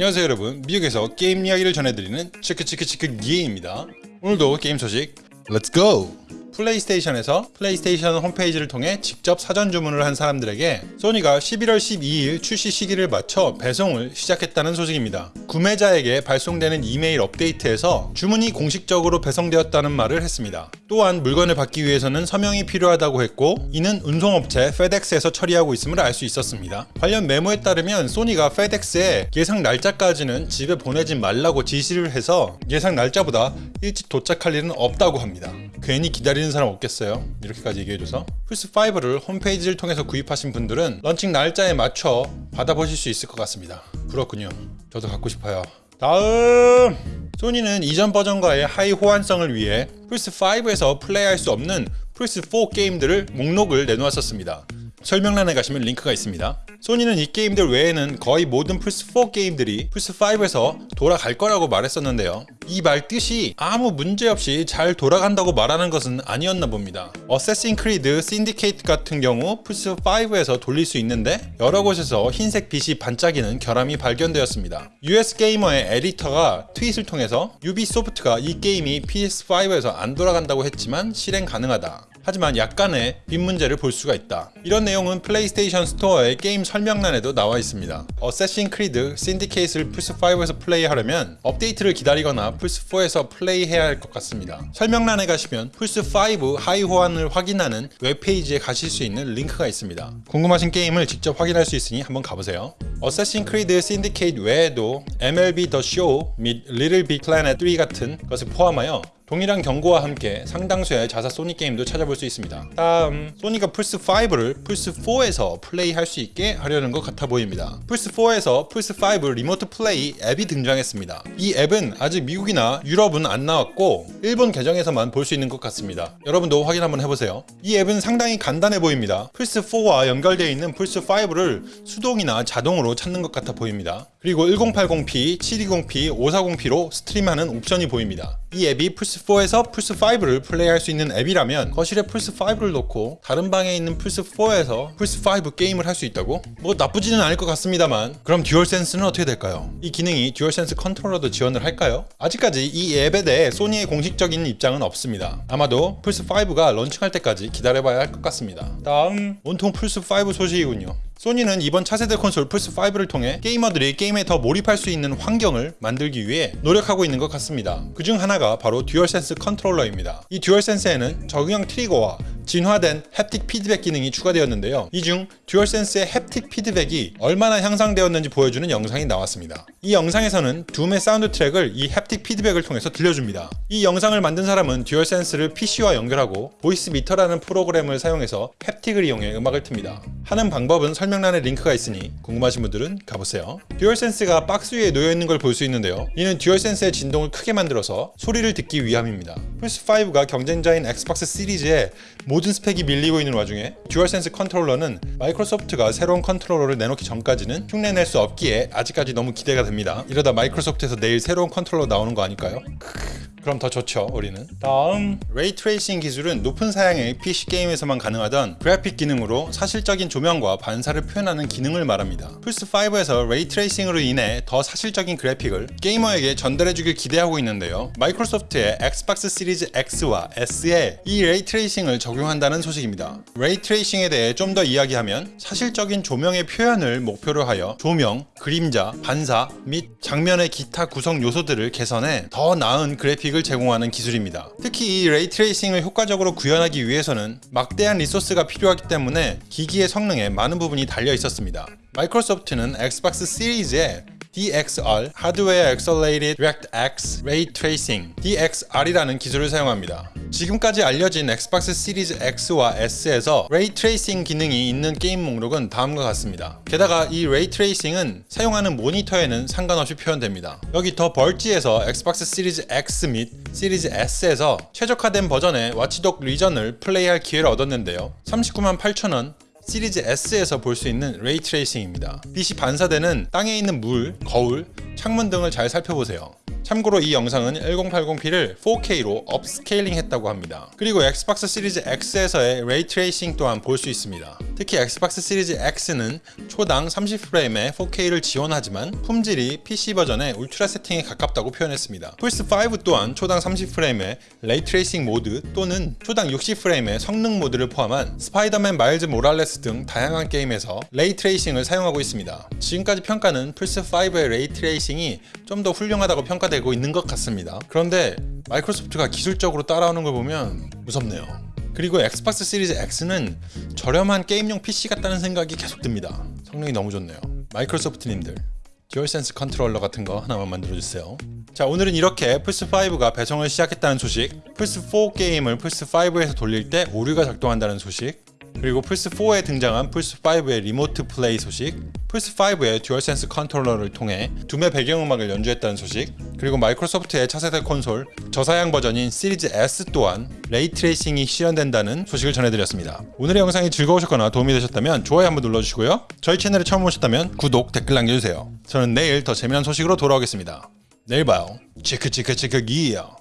안녕하세요 여러분 미국에서 게임 이야기를 전해드리는 치크치크치크 기입니다 오늘도 게임 소식 Let's go! 플레이스테이션에서 플레이스테이션 홈페이지를 통해 직접 사전 주문을 한 사람들에게 소니가 11월 12일 출시 시기를 맞춰 배송을 시작했다는 소식입니다. 구매자에게 발송되는 이메일 업데이트에서 주문이 공식적으로 배송되었다는 말을 했습니다. 또한 물건을 받기 위해서는 서명이 필요하다고 했고 이는 운송업체 페덱스에서 처리하고 있음을 알 수 있었습니다. 관련 메모에 따르면 소니가 페덱스에 예상 날짜까지는 집에 보내지 말라고 지시를 해서 예상 날짜보다 일찍 도착할 일은 없다고 합니다. 괜히 기다리는 사람 없겠어요? 이렇게까지 얘기해줘서 플스5를 홈페이지를 통해서 구입하신 분들은 런칭 날짜에 맞춰 받아보실 수 있을 것 같습니다. 그렇군요. 저도 갖고 싶어요. 다음! 소니는 이전 버전과의 하위 호환성을 위해 플스5에서 플레이할 수 없는 플스4 게임들을 목록을 내놓았었습니다. 설명란에 가시면 링크가 있습니다. 소니는 이 게임들 외에는 거의 모든 플스4 게임들이 플스5에서 돌아갈 거라고 말했었는데요. 이 말 뜻이 아무 문제 없이 잘 돌아간다고 말하는 것은 아니었나 봅니다. Assassin's Creed Syndicate 같은 경우 플스5에서 돌릴 수 있는데 여러 곳에서 흰색 빛이 반짝이는 결함이 발견되었습니다. US Gamer의 에디터가 트윗을 통해서 Ubisoft가 이 게임이 PS5에서 안 돌아간다고 했지만 실행 가능하다. 하지만 약간의 빛 문제를 볼 수가 있다. 이런 내용은 플레이스테이션 스토어의 게임 설명란에도 나와 있습니다. Assassin's Creed Syndicate를 플스5에서 플레이하려면 업데이트를 기다리거나 플스4에서 플레이해야 할 것 같습니다. 설명란에 가시면 플스5 하위 호환을 확인하는 웹페이지에 가실 수 있는 링크가 있습니다. 궁금하신 게임을 직접 확인할 수 있으니 한번 가보세요. Assassin's Creed Syndicate 외에도 MLB The Show 및 Little Big Planet 3 같은 것을 포함하여 동일한 경고와 함께 상당수의 자사 소니 게임도 찾아볼 수 있습니다. 다음, 소니가 플스5를 플스4에서 플레이할 수 있게 하려는 것 같아 보입니다. 플스4에서 플스5 Remote Play 앱이 등장했습니다. 이 앱은 아직 미국이나 유럽은 안 나왔고 일본 계정에서만 볼 수 있는 것 같습니다. 여러분도 확인 한번 해보세요. 이 앱은 상당히 간단해 보입니다. 플스4와 연결되어 있는 플스5를 수동이나 자동으로 찾는 것 같아 보입니다. 그리고 1080p, 720p, 540p로 stream하는 옵션이 보입니다. 이 앱이 플스4에서 플스5를 플레이할 수 있는 앱이라면 거실에 플스5를 놓고 다른 방에 있는 플스4에서 플스5 게임을 할 수 있다고? 뭐 나쁘지는 않을 것 같습니다만 그럼 DualSense는 어떻게 될까요? 이 기능이 DualSense 컨트롤러도 지원을 할까요? 아직까지 이 앱에 대해 소니의 공식적인 입장은 없습니다. 아마도 플스5가 런칭할 때까지 기다려봐야 할 것 같습니다. 다음 온통 플스5 소식이군요. 소니는 이번 차세대 콘솔 플스5를 통해 게이머들이 게임에 더 몰입할 수 있는 환경을 만들기 위해 노력하고 있는 것 같습니다. 그중 하나가 바로 DualSense 컨트롤러입니다. 이 DualSense에는 적응형 트리거와 진화된 haptic 피드백 기능이 추가되었는데요. 이 중 DualSense의 haptic 피드백이 얼마나 향상되었는지 보여주는 영상이 나왔습니다. 이 영상에서는 Doom의 사운드 트랙을 이 haptic 피드백을 통해서 들려줍니다. 이 영상을 만든 사람은 DualSense를 PC와 연결하고 Voicemeeter라는 프로그램을 사용해서 haptic을 이용해 음악을 틉니다. 하는 방법은 설명란에 링크가 있으니 궁금하신 분들은 가보세요. DualSense가 박스 위에 놓여있는 걸 볼 수 있는데요. 이는 DualSense의 진동을 크게 만들어서 소리를 듣기 위함입니다. 플스5가 경쟁자인 Xbox 시리즈에 모든 스펙이 밀리고 있는 와중에 DualSense 컨트롤러는 마이크로소프트가 새로운 컨트롤러를 내놓기 전까지는 흉내낼 수 없기에 아직까지 너무 기대가 됩니다. 이러다 마이크로소프트에서 내일 새로운 컨트롤러 나오는 거 아닐까요? 그럼 더 좋죠 우리는. 다음. ray tracing 기술은 높은 사양의 PC 게임에서만 가능하던 그래픽 기능으로 사실적인 조명과 반사를 표현하는 기능을 말합니다. 플스5에서 ray tracing으로 인해 더 사실적인 그래픽을 게이머에게 전달해주길 기대하고 있는데요. 마이크로소프트의 Xbox 시리즈 X와 S에 이 ray tracing을 적용한다는 소식입니다. ray tracing에 대해 좀 더 이야기하면 사실적인 조명의 표현을 목표로 하여 조명, 그림자, 반사 및 장면의 기타 구성 요소들을 개선해 더 나은 그래픽 을 제공하는 기술입니다. 특히 이 ray tracing을 효과적으로 구현하기 위해서는 막대한 리소스가 필요하기 때문에 기기의 성능에 많은 부분이 달려 있었습니다. 마이크로소프트는 Xbox 시리즈에 DXR Hardware Accelerated DirectX Ray Tracing DXR이라는 기술을 사용합니다. 지금까지 알려진 Xbox 시리즈 X와 S에서 Tracing 기능이 있는 게임 목록은 다음과 같습니다. 게다가 이 Tracing은 사용하는 모니터에는 상관없이 표현됩니다. 여기 The Verge에서 Xbox 시리즈 X 및 시리즈 S에서 최적화된 버전의 Watch Dogs Legion을 플레이할 기회를 얻었는데요. 39만 8천원 시리즈 S에서 볼 수 있는 ray tracing입니다. 빛이 반사되는 땅에 있는 물, 거울, 창문 등을 잘 살펴보세요. 참고로 이 영상은 1080p를 4K로 upscaling 했다고 합니다. 그리고 Xbox 시리즈 X에서의 ray tracing 또한 볼 수 있습니다. 특히 Xbox 시리즈 X는 초당 30프레임의 4K를 지원하지만 품질이 PC 버전의 울트라 세팅에 가깝다고 표현했습니다. 플스5 또한 초당 30프레임의 ray tracing 모드 또는 초당 60프레임의 성능 모드를 포함한 Spider-Man Miles Morales 등 다양한 게임에서 ray tracing을 사용하고 있습니다. 지금까지 평가는 플스5의 ray tracing이 좀 더 훌륭하다고 평가되고 있는 것 같습니다. 그런데 마이크로소프트가 기술적으로 따라오는 걸 보면 무섭네요. 그리고 Xbox 시리즈 X는 저렴한 게임용 PC 같다는 생각이 계속 듭니다. 성능이 너무 좋네요. 마이크로소프트님들 DualSense 컨트롤러 같은 거 하나만 만들어주세요. 자 오늘은 이렇게 플스5가 배송을 시작했다는 소식, 플스4 게임을 플스5에서 돌릴 때 오류가 작동한다는 소식, 그리고 플스4에 등장한 플스5의 Remote Play 소식, 플스5의 DualSense 컨트롤러를 통해 Doom의 배경음악을 연주했다는 소식, 그리고 마이크로소프트의 차세대 콘솔 저사양 버전인 시리즈 S 또한 ray tracing이 실현된다는 소식을 전해드렸습니다. 오늘의 영상이 즐거우셨거나 도움이 되셨다면 좋아요 한번 눌러주시고요. 저희 채널에 처음 오셨다면 구독, 댓글 남겨주세요. 저는 내일 더 재미난 소식으로 돌아오겠습니다. 내일 봐요. 치크 치크 치크 기요.